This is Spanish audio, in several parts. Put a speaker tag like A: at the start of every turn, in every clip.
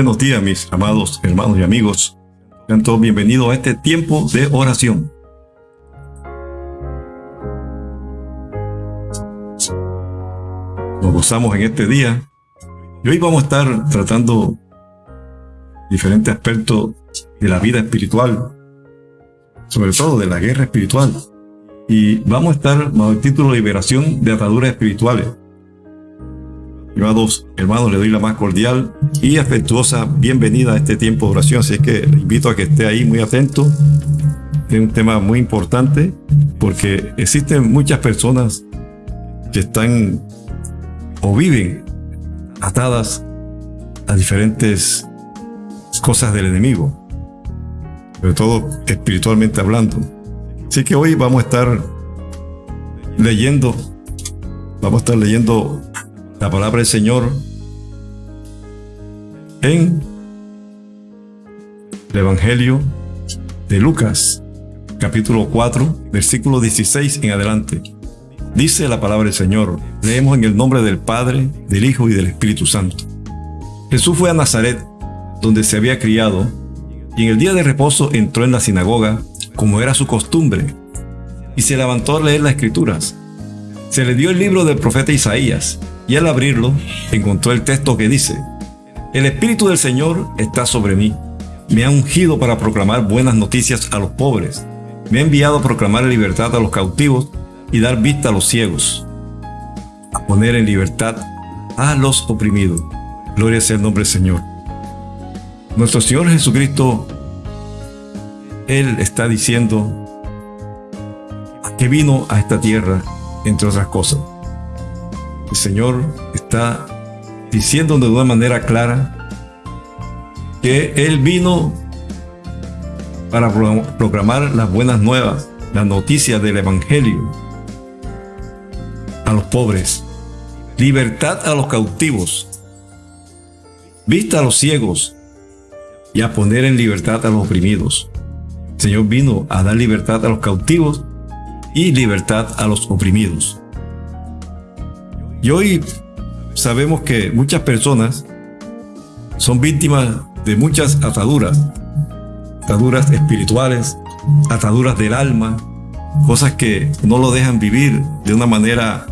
A: Buenos días, mis amados hermanos y amigos. Sean todos bienvenidos a este tiempo de oración. Nos gozamos en este día y hoy vamos a estar tratando diferentes aspectos de la vida espiritual, sobre todo de la guerra espiritual. Y vamos a estar bajo el título Liberación de ataduras espirituales. Estimados hermanos, le doy la más cordial y afectuosa bienvenida a este tiempo de oración. Así que invito a que esté ahí muy atento. Es un tema muy importante porque existen muchas personas que están o viven atadas a diferentes cosas del enemigo, sobre todo espiritualmente hablando. Así que hoy vamos a estar leyendo, vamos a estar leyendo la palabra del Señor en el Evangelio de Lucas, capítulo 4, versículo 16 en adelante. Dice la palabra del Señor, leemos en el nombre del Padre, del Hijo y del Espíritu Santo. Jesús fue a Nazaret, donde se había criado, y en el día de reposo entró en la sinagoga, como era su costumbre, y se levantó a leer las escrituras. Se le dio el libro del profeta Isaías, y al abrirlo encontró el texto que dice, El Espíritu del Señor está sobre mí, me ha ungido para proclamar buenas noticias a los pobres, me ha enviado a proclamar libertad a los cautivos y dar vista a los ciegos, a poner en libertad a los oprimidos. Gloria sea el nombre del Señor. Nuestro Señor Jesucristo, Él está diciendo que vino a esta tierra, entre otras cosas. El Señor está diciendo de una manera clara que Él vino para proclamar las buenas nuevas, las noticias del Evangelio a los pobres, libertad a los cautivos, vista a los ciegos y a poner en libertad a los oprimidos. El Señor vino a dar libertad a los cautivos y libertad a los oprimidos. Y hoy sabemos que muchas personas son víctimas de muchas ataduras, ataduras espirituales, ataduras del alma, cosas que no lo dejan vivir de una manera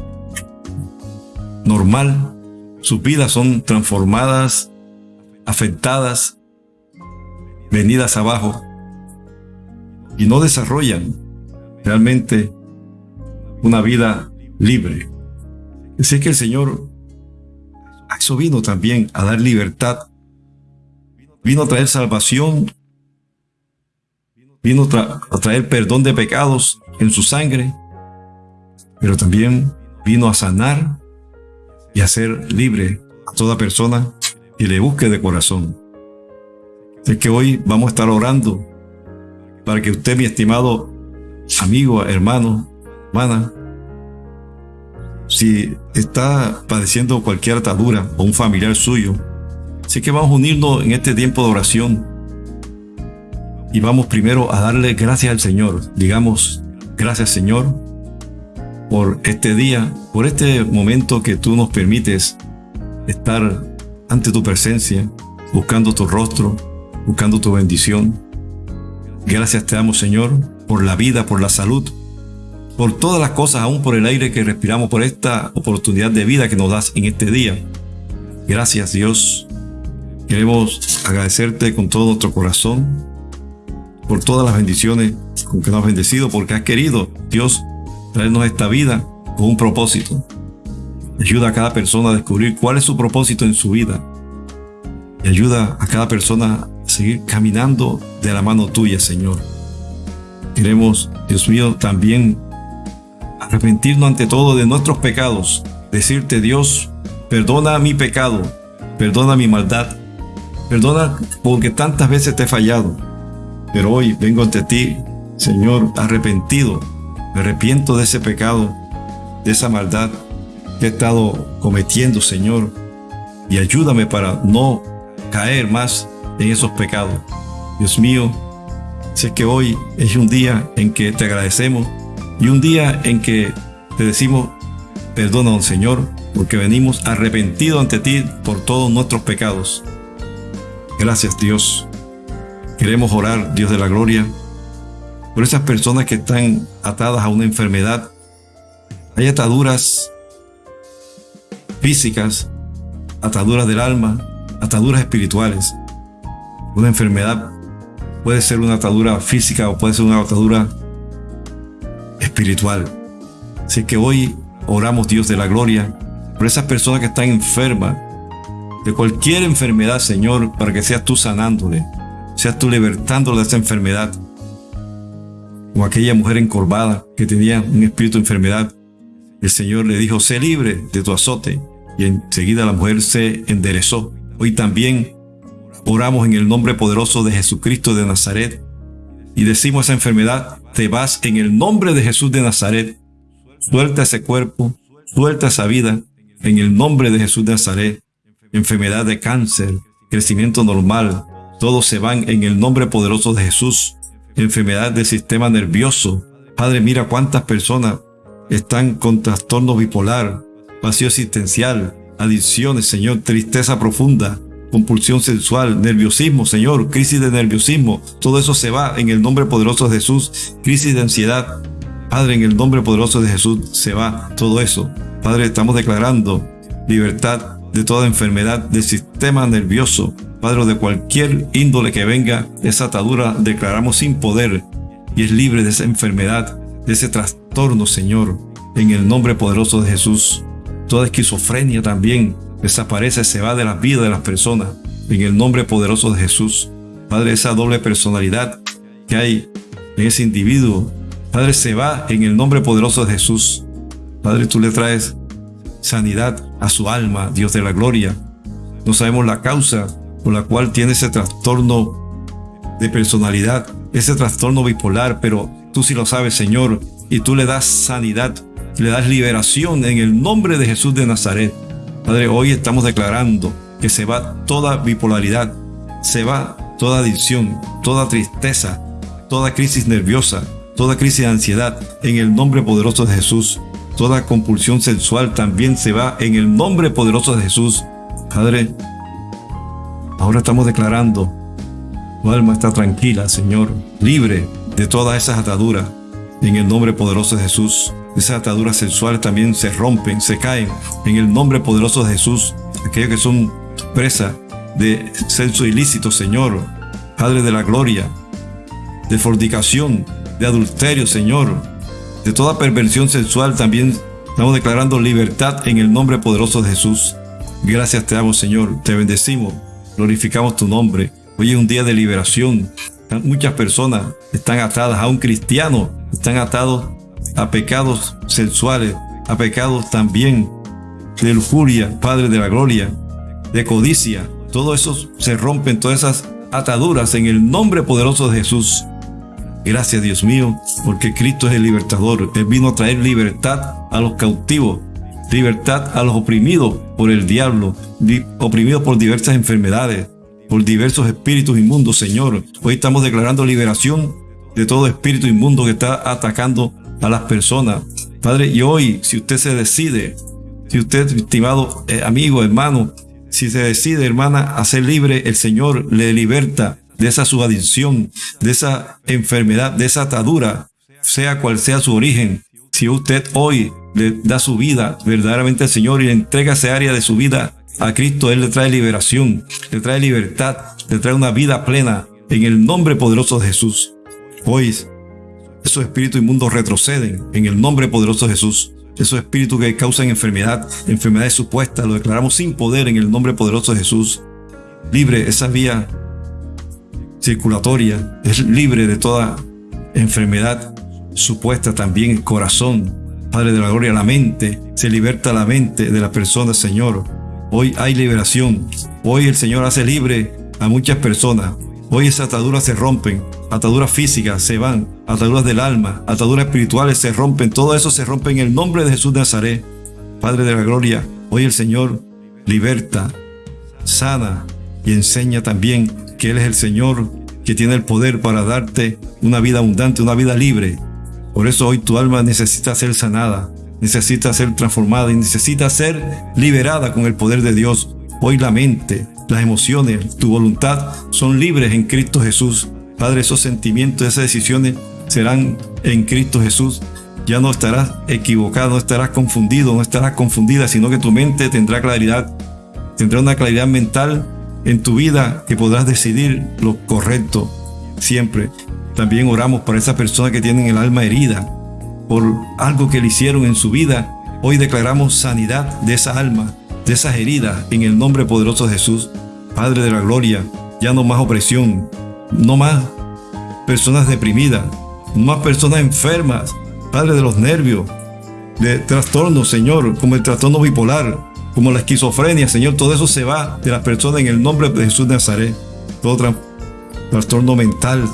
A: normal. Sus vidas son transformadas, afectadas, venidas abajo y no desarrollan realmente una vida libre. Así que el Señor eso vino también, a dar libertad. Vino a traer salvación. Vino a traer perdón de pecados en su sangre. Pero también vino a sanar y a hacer libre a toda persona que le busque de corazón. Así que hoy vamos a estar orando para que usted, mi estimado amigo, hermano, hermana, si está padeciendo cualquier atadura o un familiar suyo, así que vamos a unirnos en este tiempo de oración y vamos primero a darle gracias al Señor. Digamos, gracias Señor por este día, por este momento que tú nos permites estar ante tu presencia, buscando tu rostro, buscando tu bendición. Gracias te damos Señor por la vida, por la salud, por todas las cosas, aún por el aire que respiramos, por esta oportunidad de vida que nos das en este día. Gracias Dios. Queremos agradecerte con todo nuestro corazón por todas las bendiciones con que nos has bendecido, porque has querido, Dios, traernos esta vida con un propósito. Ayuda a cada persona a descubrir cuál es su propósito en su vida. Y ayuda a cada persona a seguir caminando de la mano tuya, Señor. Queremos, Dios mío, también arrepentirnos ante todo de nuestros pecados, decirte Dios, perdona mi pecado, perdona mi maldad, perdona porque tantas veces te he fallado, pero hoy vengo ante ti, Señor, arrepentido, me arrepiento de ese pecado, de esa maldad que he estado cometiendo, Señor, y ayúdame para no caer más en esos pecados. Dios mío, sé que hoy es un día en que te agradecemos y un día en que te decimos, perdona, Señor, porque venimos arrepentidos ante ti por todos nuestros pecados. Gracias Dios. Queremos orar, Dios de la gloria, por esas personas que están atadas a una enfermedad. Hay ataduras físicas, ataduras del alma, ataduras espirituales. Una enfermedad puede ser una atadura física o puede ser una atadura espiritual. Así que hoy oramos, Dios de la gloria, por esas personas que están enfermas de cualquier enfermedad, Señor, para que seas tú sanándole, seas tú libertándole de esa enfermedad. O aquella mujer encorvada que tenía un espíritu de enfermedad, el Señor le dijo, sé libre de tu azote. Y enseguida la mujer se enderezó. Hoy también oramos en el nombre poderoso de Jesucristo de Nazaret y decimos esa enfermedad, te vas en el nombre de Jesús de Nazaret. Suelta ese cuerpo, suelta esa vida en el nombre de Jesús de Nazaret. Enfermedad de cáncer, crecimiento normal, todos se van en el nombre poderoso de Jesús. Enfermedad del sistema nervioso. Padre, mira cuántas personas están con trastorno bipolar, vacío existencial, adicciones, Señor, tristeza profunda, compulsión sexual, nerviosismo, Señor, crisis de nerviosismo. Todo eso se va en el nombre poderoso de Jesús. Crisis de ansiedad. Padre, en el nombre poderoso de Jesús se va todo eso. Padre, estamos declarando libertad de toda enfermedad del sistema nervioso. Padre, de cualquier índole que venga, esa atadura declaramos sin poder y es libre de esa enfermedad, de ese trastorno, Señor, en el nombre poderoso de Jesús. Toda esquizofrenia también desaparece, se va de la vida de las personas, en el nombre poderoso de Jesús. Padre, esa doble personalidad que hay en ese individuo, Padre, se va en el nombre poderoso de Jesús. Padre, tú le traes sanidad a su alma, Dios de la gloria. No sabemos la causa por la cual tiene ese trastorno de personalidad, ese trastorno bipolar, pero tú sí lo sabes, Señor, y tú le das sanidad, le das liberación en el nombre de Jesús de Nazaret. Padre, hoy estamos declarando que se va toda bipolaridad, se va toda adicción, toda tristeza, toda crisis nerviosa, toda crisis de ansiedad, en el nombre poderoso de Jesús. Toda compulsión sexual también se va en el nombre poderoso de Jesús. Padre, ahora estamos declarando, tu alma está tranquila, Señor, libre de todas esas ataduras, en el nombre poderoso de Jesús. Esas ataduras sexuales también se rompen, se caen en el nombre poderoso de Jesús. Aquellos que son presa de sexo ilícito, Señor, Padre de la gloria, de fornicación, de adulterio, Señor, de toda perversión sexual también estamos declarando libertad en el nombre poderoso de Jesús. Gracias te damos, Señor, te bendecimos, glorificamos tu nombre. Hoy es un día de liberación. Muchas personas están atadas a un cristiano, están atados a pecados sexuales, a pecados también de lujuria, Padre de la gloria, de codicia. Todo eso se rompen, todas esas ataduras en el nombre poderoso de Jesús. Gracias Dios mío, porque Cristo es el libertador. Él vino a traer libertad a los cautivos, libertad a los oprimidos por el diablo, oprimidos por diversas enfermedades, por diversos espíritus inmundos, Señor. Hoy estamos declarando liberación de todo espíritu inmundo que está atacando a las personas. Padre, y hoy, si usted se decide, si usted, estimado eh, amigo, hermano, si se decide, hermana, a ser libre, el Señor le liberta de esa subadicción, de esa enfermedad, de esa atadura, sea cual sea su origen. Si usted hoy le da su vida verdaderamente al Señor y le entrega esa área de su vida a Cristo, Él le trae liberación, le trae libertad, le trae una vida plena en el nombre poderoso de Jesús. Hoy esos espíritus inmundos retroceden en el nombre poderoso de Jesús. Esos espíritus que causan enfermedad, enfermedades supuestas, lo declaramos sin poder en el nombre poderoso de Jesús. Libre esa vía circulatoria, es libre de toda enfermedad supuesta también el corazón. Padre de la gloria, la mente, se liberta la mente de la persona, Señor. Hoy hay liberación. Hoy el Señor hace libre a muchas personas. Hoy esas ataduras se rompen, ataduras físicas se van, ataduras del alma, ataduras espirituales se rompen, todo eso se rompe en el nombre de Jesús de Nazaret. Padre de la gloria, hoy el Señor liberta, sana y enseña también que Él es el Señor que tiene el poder para darte una vida abundante, una vida libre. Por eso hoy tu alma necesita ser sanada, necesita ser transformada y necesita ser liberada con el poder de Dios. Hoy la mente, las emociones, tu voluntad son libres en Cristo Jesús. Padre, esos sentimientos, esas decisiones serán en Cristo Jesús. Ya no estarás equivocado, no estarás confundido, no estarás confundida, sino que tu mente tendrá claridad, tendrá una claridad mental en tu vida que podrás decidir lo correcto siempre. También oramos por esas personas que tienen el alma herida por algo que le hicieron en su vida. Hoy declaramos sanidad de esa alma, de esas heridas, en el nombre poderoso de Jesús. Padre de la gloria, ya no más opresión, no más personas deprimidas, no más personas enfermas, Padre de los nervios, de trastornos, Señor, como el trastorno bipolar, como la esquizofrenia, Señor, todo eso se va de las personas en el nombre de Jesús de Nazaret. Todo trastorno mental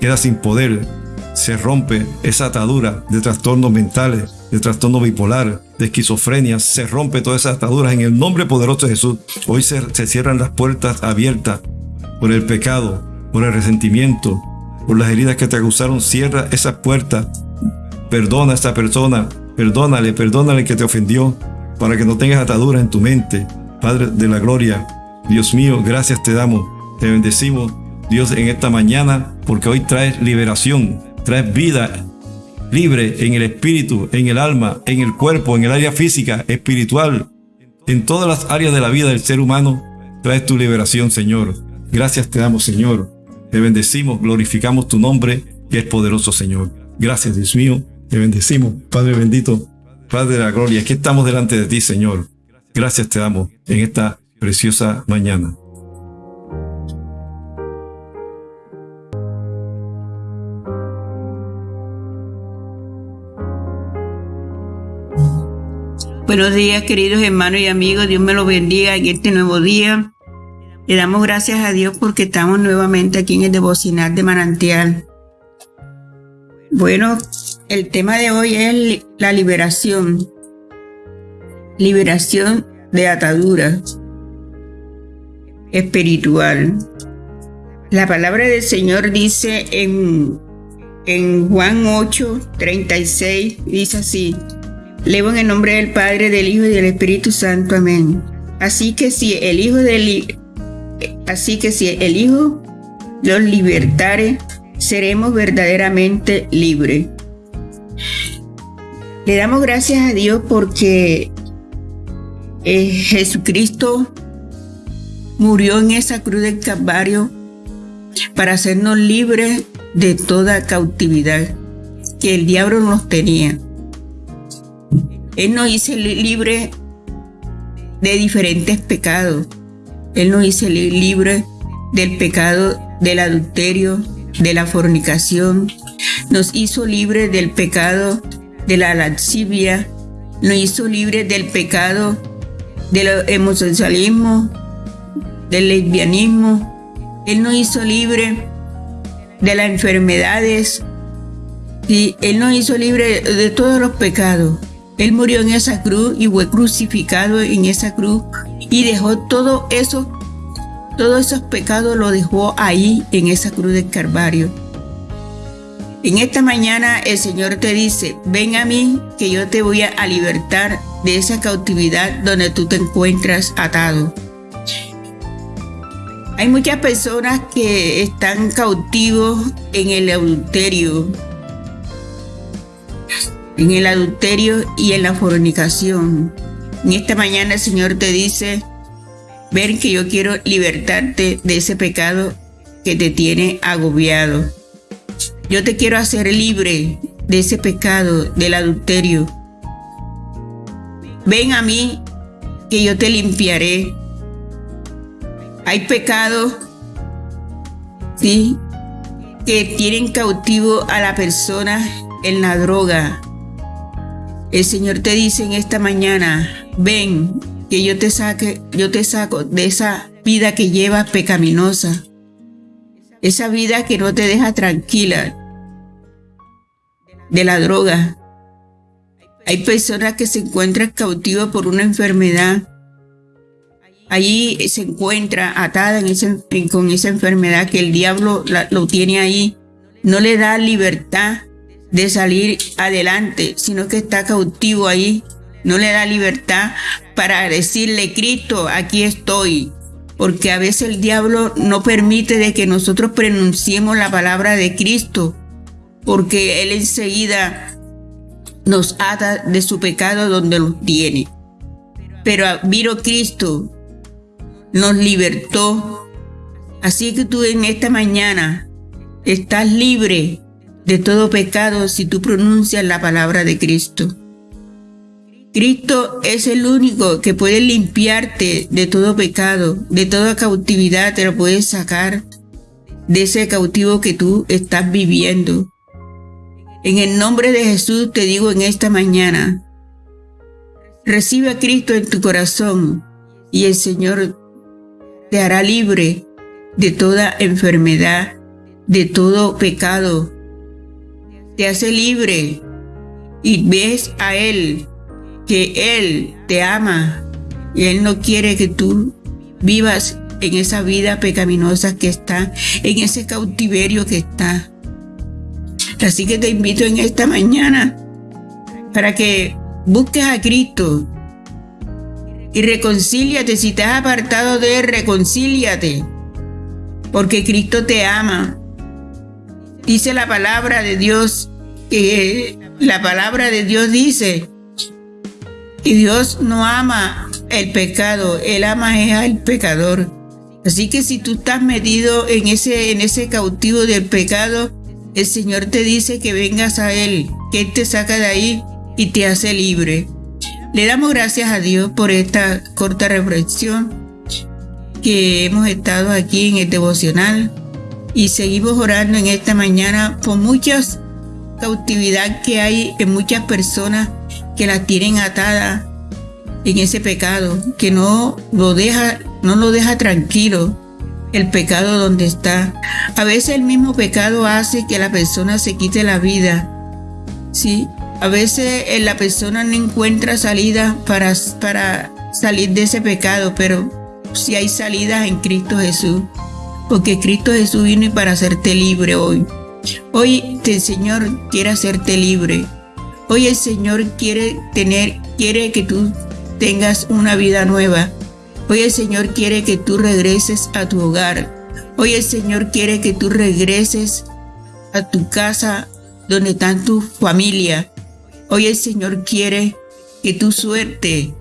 A: queda sin poder, se rompe esa atadura de trastornos mentales, de trastorno bipolar, de esquizofrenia, se rompe todas esas ataduras en el nombre poderoso de Jesús. Hoy se, se cierran las puertas abiertas por el pecado, por el resentimiento, por las heridas que te acusaron. Cierra esas puertas. Perdona a esta persona, perdónale, perdónale que te ofendió, para que no tengas ataduras en tu mente. Padre de la gloria, Dios mío, gracias te damos, te bendecimos, Dios, en esta mañana, porque hoy traes liberación, traes vida libre en el espíritu, en el alma, en el cuerpo, en el área física, espiritual, en todas las áreas de la vida del ser humano, traes tu liberación, Señor. Gracias te damos, Señor. Te bendecimos, glorificamos tu nombre, que es poderoso, Señor. Gracias, Dios mío. Te bendecimos, Padre bendito, Padre de la gloria. Aquí estamos delante de ti, Señor. Gracias te damos en esta preciosa mañana.
B: Buenos días, queridos hermanos y amigos. Dios me los bendiga en este nuevo día. Le damos gracias a Dios porque estamos nuevamente aquí en el devocional de manantial. Bueno, el tema de hoy es la liberación. Liberación de atadura espiritual. La palabra del Señor dice en, en Juan 8, 36, dice así. Leo en el nombre del Padre, del Hijo y del Espíritu Santo. Amén. Así que si el Hijo del así si el Hijo los libertare, seremos verdaderamente libres. Le damos gracias a Dios porque eh, Jesucristo murió en esa cruz del Calvario para hacernos libres de toda cautividad que el diablo nos tenía. Él nos hizo libre de diferentes pecados. Él nos hizo libre del pecado del adulterio, de la fornicación. Nos hizo libre del pecado de la lascivia. Nos hizo libre del pecado del homosexualismo, del lesbianismo. Él nos hizo libre de las enfermedades. Y Él nos hizo libre de todos los pecados. Él murió en esa cruz y fue crucificado en esa cruz y dejó todo eso, todos esos pecados lo dejó ahí en esa cruz del Calvario. En esta mañana el Señor te dice, ven a mí que yo te voy a libertar de esa cautividad donde tú te encuentras atado. Hay muchas personas que están cautivos en el adulterio, en el adulterio y en la fornicación. En esta mañana el Señor te dice, ver que yo quiero libertarte de ese pecado que te tiene agobiado. Yo te quiero hacer libre de ese pecado del adulterio. Ven a mí que yo te limpiaré. Hay pecados, sí, que tienen cautivo a la persona en la droga, el Señor te dice en esta mañana, ven, que yo te saque, yo te saco de esa vida que llevas pecaminosa, esa vida que no te deja tranquila, de la droga. Hay personas que se encuentran cautivas por una enfermedad. Allí se encuentra atada con esa enfermedad que el diablo lo tiene ahí. No le da libertad de salir adelante, sino que está cautivo ahí, no le da libertad para decirle, Cristo, aquí estoy. Porque a veces el diablo no permite de que nosotros pronunciemos la palabra de Cristo, porque él enseguida nos ata de su pecado donde los tiene. Pero vino Cristo, nos libertó. Así que tú en esta mañana estás libre de todo pecado si tú pronuncias la palabra de Cristo. Cristo es el único que puede limpiarte de todo pecado, de toda cautividad, te lo puede sacar de ese cautivo que tú estás viviendo. En el nombre de Jesús te digo en esta mañana, recibe a Cristo en tu corazón y el Señor te hará libre de toda enfermedad, de todo pecado. Te hace libre y ves a Él que Él te ama y Él no quiere que tú vivas en esa vida pecaminosa que está, en ese cautiverio que está. Así que te invito en esta mañana para que busques a Cristo y reconcíliate. Si te has apartado de Él, reconcíliate. Porque Cristo te ama. Dice la palabra de Dios que la palabra de Dios dice y Dios no ama el pecado, Él ama al pecador. Así que si tú estás metido en ese, en ese cautivo del pecado, el Señor te dice que vengas a Él, que Él te saca de ahí y te hace libre. Le damos gracias a Dios por esta corta reflexión que hemos estado aquí en el devocional y seguimos orando en esta mañana por muchas cautividad que hay en muchas personas que la tienen atada en ese pecado, que no lo deja, no lo deja tranquilo el pecado donde está. A veces el mismo pecado hace que la persona se quite la vida. Sí, a veces eh, la persona no encuentra salida para, para salir de ese pecado, pero si hay salida en Cristo Jesús, porque Cristo Jesús vino para hacerte libre hoy. Hoy el Señor quiere hacerte libre. Hoy el Señor quiere tener, quiere que tú tengas una vida nueva. Hoy el Señor quiere que tú regreses a tu hogar. Hoy el Señor quiere que tú regreses a tu casa donde está tu familia. Hoy el Señor quiere que tú suerte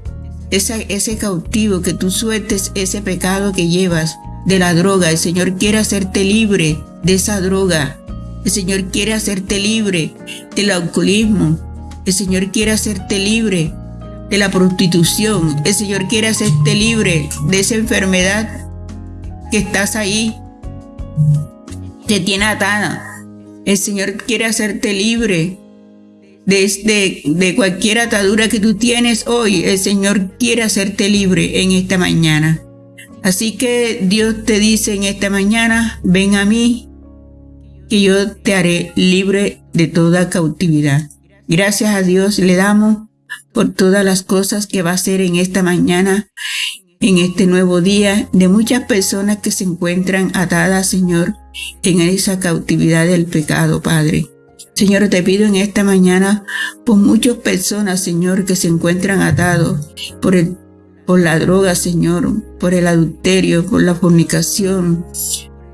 B: ese, ese cautivo, que tú sueltes ese pecado que llevas de la droga. El Señor quiere hacerte libre de esa droga. El Señor quiere hacerte libre del alcoholismo. El Señor quiere hacerte libre de la prostitución. El Señor quiere hacerte libre de esa enfermedad que estás ahí, te tiene atada. El Señor quiere hacerte libre de, de cualquier atadura que tú tienes hoy. El Señor quiere hacerte libre en esta mañana. Así que Dios te dice en esta mañana, ven a mí, que yo te haré libre de toda cautividad. Gracias a Dios le damos por todas las cosas que va a hacer en esta mañana, en este nuevo día, de muchas personas que se encuentran atadas, Señor, en esa cautividad del pecado, Padre. Señor, te pido en esta mañana por muchas personas, Señor, que se encuentran atados por el por la droga, Señor, por el adulterio, por la fornicación,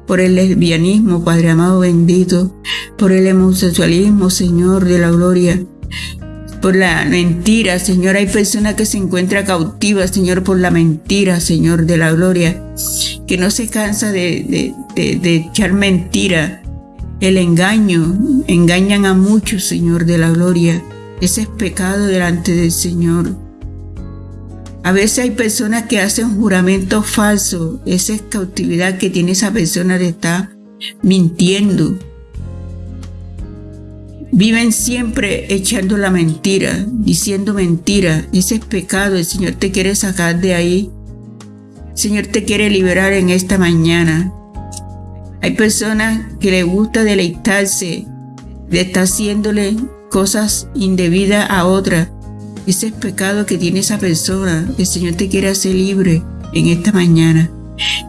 B: por el lesbianismo, Padre amado bendito, por el homosexualismo, Señor de la gloria, por la mentira, Señor. Hay personas que se encuentran cautivas, Señor, por la mentira, Señor de la gloria, que no se cansa de, de, echar mentira, el engaño. Engañan a muchos, Señor de la gloria. Ese es pecado delante del Señor. A veces hay personas que hacen juramentos falsos. Esa es cautividad que tiene esa persona de estar mintiendo Viven siempre echando la mentira, diciendo mentira. Ese es pecado. El Señor te quiere sacar de ahí. El Señor te quiere liberar en esta mañana. Hay personas que le gusta deleitarse de estar haciéndole cosas indebidas a otra. Ese es pecado que tiene esa persona. El Señor te quiere hacer libre en esta mañana.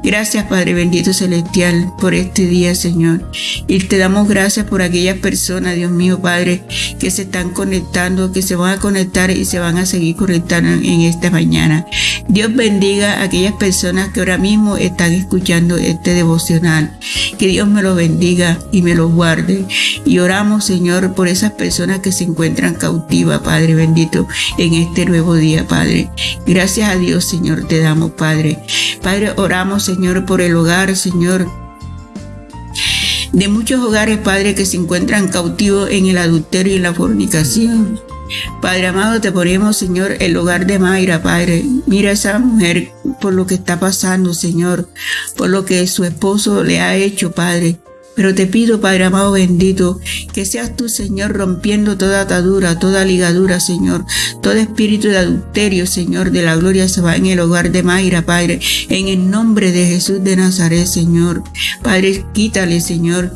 B: Gracias, Padre bendito celestial, por este día, Señor. Y te damos gracias por aquellas personas, Dios mío, Padre, que se están conectando, que se van a conectar y se van a seguir conectando en esta mañana. Dios bendiga a aquellas personas que ahora mismo están escuchando este devocional. Que Dios me lo bendiga y me lo guarde. Y oramos, Señor, por esas personas que se encuentran cautivas, Padre bendito, en este nuevo día, Padre. Gracias a Dios, Señor, te damos, Padre. Padre, oramos, Señor, por el hogar, Señor, de muchos hogares, Padre, que se encuentran cautivos en el adulterio y la fornicación. Padre amado, te ponemos, Señor, el hogar de Mayra, Padre. Mira a esa mujer por lo que está pasando, Señor, por lo que su esposo le ha hecho, Padre. Pero te pido, Padre amado bendito, que seas tú, Señor, rompiendo toda atadura, toda ligadura, Señor. Todo espíritu de adulterio, Señor, de la gloria se va en el hogar de Mayra, Padre. En el nombre de Jesús de Nazaret, Señor. Padre, quítale, Señor.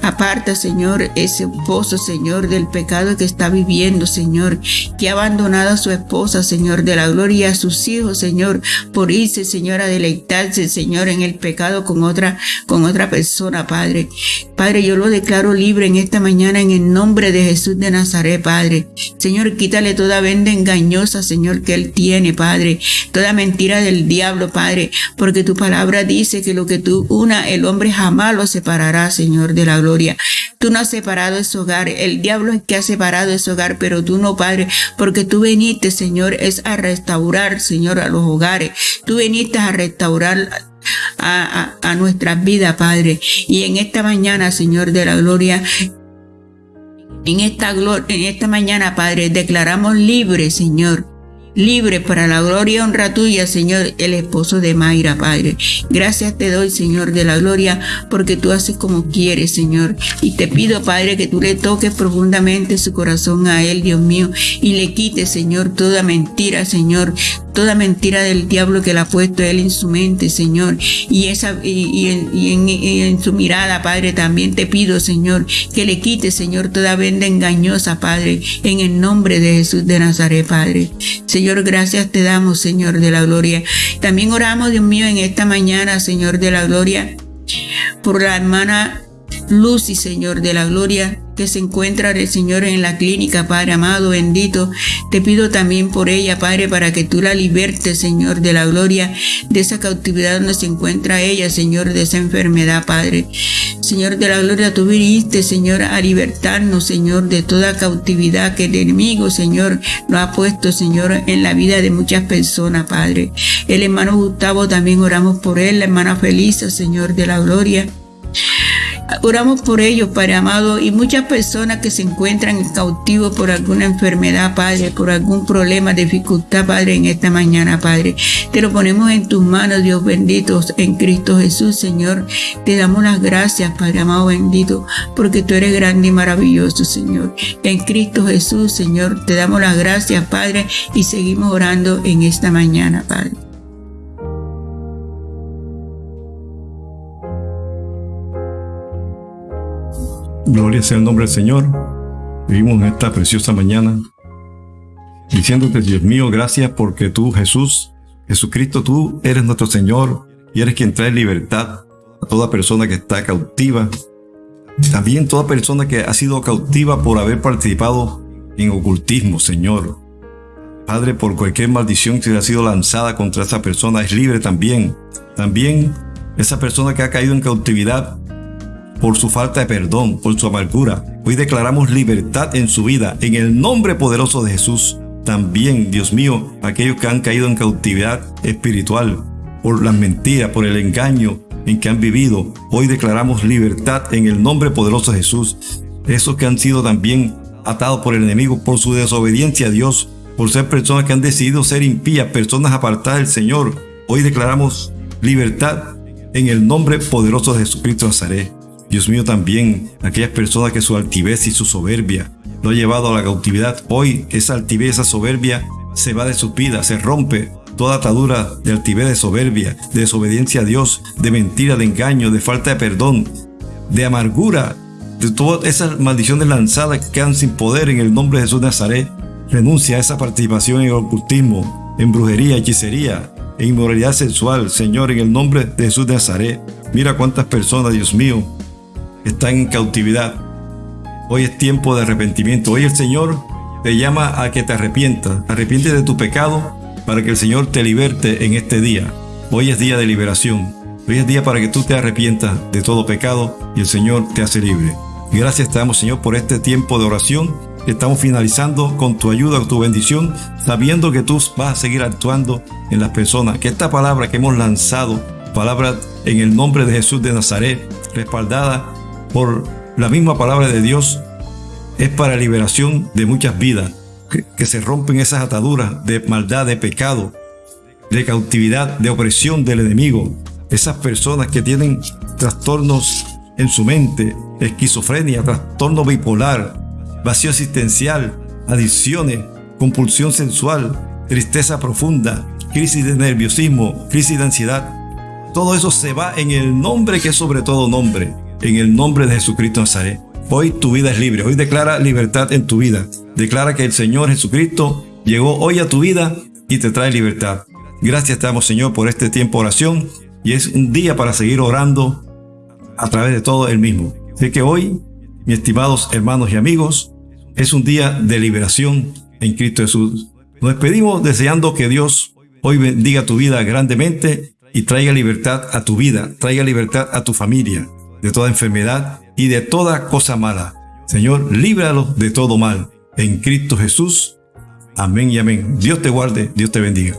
B: Aparta, Señor, ese esposo, Señor, del pecado que está viviendo, Señor. Que ha abandonado a su esposa, Señor, de la gloria a sus hijos, Señor. Por irse, Señor, a deleitarse, Señor, en el pecado con otra, con otra persona, Padre. Padre, yo lo declaro libre en esta mañana en el nombre de Jesús de Nazaret, Padre. Señor, quítale toda venda engañosa, Señor, que Él tiene, Padre. Toda mentira del diablo, Padre. Porque tu palabra dice que lo que tú una, el hombre jamás lo separará, Señor, de la gloria. Tú no has separado ese hogar. El diablo es que ha separado ese hogar, pero tú no, Padre. Porque tú veniste, Señor, es a restaurar, Señor, a los hogares. Tú veniste a restaurar a, a, nuestras vidas, Padre. Y en esta mañana, Señor de la gloria, en esta, en esta mañana, Padre, declaramos libre, Señor, libre para la gloria y honra tuya, Señor, el esposo de Mayra, Padre. Gracias te doy, Señor, de la gloria, porque tú haces como quieres, Señor. Y te pido, Padre, que tú le toques profundamente su corazón a él, Dios mío, y le quites, Señor, toda mentira, Señor, toda mentira del diablo que le ha puesto él en su mente, Señor, y, esa, y, en, su mirada, Padre, también te pido, Señor, que le quite, Señor, toda venda engañosa, Padre, en el nombre de Jesús de Nazaret, Padre. Gracias te damos, Señor de la gloria. También oramos, Dios mío, en esta mañana, Señor de la gloria, por la hermana Lucy, Señor de la gloria, se encuentra el Señor en la clínica, Padre amado, bendito. Te pido también por ella, Padre, para que tú la libertes, Señor, de la gloria, de esa cautividad donde se encuentra ella, Señor, de esa enfermedad, Padre. Señor de la gloria, tú viniste, Señor, a libertarnos, Señor, de toda cautividad que el enemigo, Señor, nos ha puesto, Señor, en la vida de muchas personas, Padre. El hermano Gustavo también oramos por él, la hermana Felisa, Señor de la gloria. Oramos por ellos, Padre amado, y muchas personas que se encuentran cautivos por alguna enfermedad, Padre, por algún problema, dificultad, Padre, en esta mañana, Padre. Te lo ponemos en tus manos, Dios bendito, en Cristo Jesús, Señor. Te damos las gracias, Padre amado, bendito, porque tú eres grande y maravilloso, Señor. En Cristo Jesús, Señor, te damos las gracias, Padre, y seguimos orando en esta mañana, Padre.
A: Gloria sea el nombre del Señor. Vivimos esta preciosa mañana diciéndote, Dios mío, gracias porque tú, Jesús, Jesucristo, tú eres nuestro Señor y eres quien trae libertad a toda persona que está cautiva. También toda persona que ha sido cautiva por haber participado en ocultismo, Señor. Padre, por cualquier maldición que ha sido lanzada contra esa persona es libre también. También esa persona que ha caído en cautividad por su falta de perdón, por su amargura. Hoy declaramos libertad en su vida, en el nombre poderoso de Jesús. También, Dios mío, aquellos que han caído en cautividad espiritual, por las mentiras, por el engaño en que han vivido, hoy declaramos libertad en el nombre poderoso de Jesús. Esos que han sido también atados por el enemigo por su desobediencia a Dios, por ser personas que han decidido ser impías, personas apartadas del Señor. Hoy declaramos libertad en el nombre poderoso de Jesucristo Nazaret. Dios mío, también aquellas personas que su altivez y su soberbia lo ha llevado a la cautividad, hoy esa altivez, esa soberbia se va de su vida, se rompe toda atadura de altivez, de soberbia, de desobediencia a Dios, de mentira, de engaño, de falta de perdón, de amargura, de todas esas maldiciones lanzadas que quedan sin poder en el nombre de Jesús de. Renuncia a esa participación en el ocultismo, en brujería, hechicería, e inmoralidad sexual, Señor, en el nombre de Jesús de Nazaret. Mira cuántas personas, Dios mío, están en cautividad. Hoy es tiempo de arrepentimiento. Hoy el Señor te llama a que te arrepientas. Arrepiente de tu pecado para que el Señor te liberte en este día. Hoy es día de liberación. Hoy es día para que tú te arrepientas de todo pecado y el Señor te hace libre. Gracias te damos, Señor, por este tiempo de oración. Estamos finalizando con tu ayuda, con tu bendición, sabiendo que tú vas a seguir actuando en las personas. Que esta palabra que hemos lanzado, palabra en el nombre de Jesús de Nazaret, respaldada por la misma palabra de Dios, es para liberación de muchas vidas. Que, se rompen esas ataduras de maldad, de pecado, de cautividad, de opresión del enemigo. Esas personas que tienen trastornos en su mente, esquizofrenia, trastorno bipolar, vacío existencial, adicciones, compulsión sensual, tristeza profunda, crisis de nerviosismo, crisis de ansiedad. Todo eso se va en el nombre que es sobre todo nombre, en el nombre de Jesucristo Nazaret. Hoy tu vida es libre, hoy declara libertad en tu vida. Declara que el Señor Jesucristo llegó hoy a tu vida y te trae libertad. Gracias te damos Señor por este tiempo de oración y es un día para seguir orando a través de todo el mismo. Así que hoy, mis estimados hermanos y amigos, es un día de liberación en Cristo Jesús. Nos despedimos deseando que Dios hoy bendiga tu vida grandemente y traiga libertad a tu vida, traiga libertad a tu familia de toda enfermedad y de toda cosa mala. Señor, líbralo de todo mal. En Cristo Jesús. Amén y amén. Dios te guarde, Dios te bendiga.